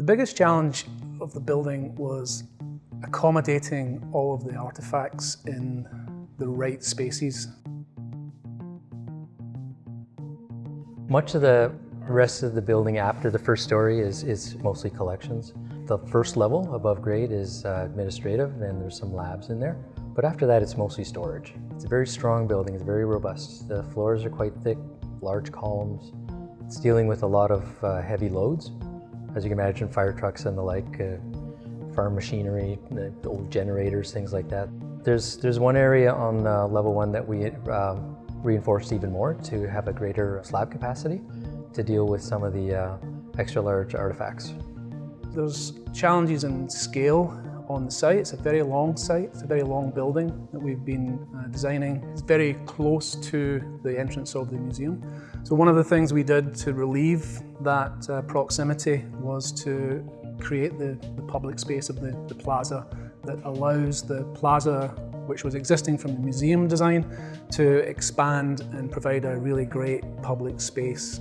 The biggest challenge of the building was accommodating all of the artefacts in the right spaces. Much of the rest of the building after the first story is, is mostly collections. The first level above grade is uh, administrative and there's some labs in there. But after that, it's mostly storage. It's a very strong building, it's very robust. The floors are quite thick, large columns. It's dealing with a lot of uh, heavy loads. As you can imagine, fire trucks and the like, uh, farm machinery, old generators, things like that. There's, there's one area on uh, level one that we um, reinforced even more to have a greater slab capacity to deal with some of the uh, extra large artifacts. There's challenges in scale on the site. It's a very long site, it's a very long building that we've been uh, designing. It's very close to the entrance of the museum. So one of the things we did to relieve that uh, proximity was to create the, the public space of the, the plaza that allows the plaza which was existing from the museum design to expand and provide a really great public space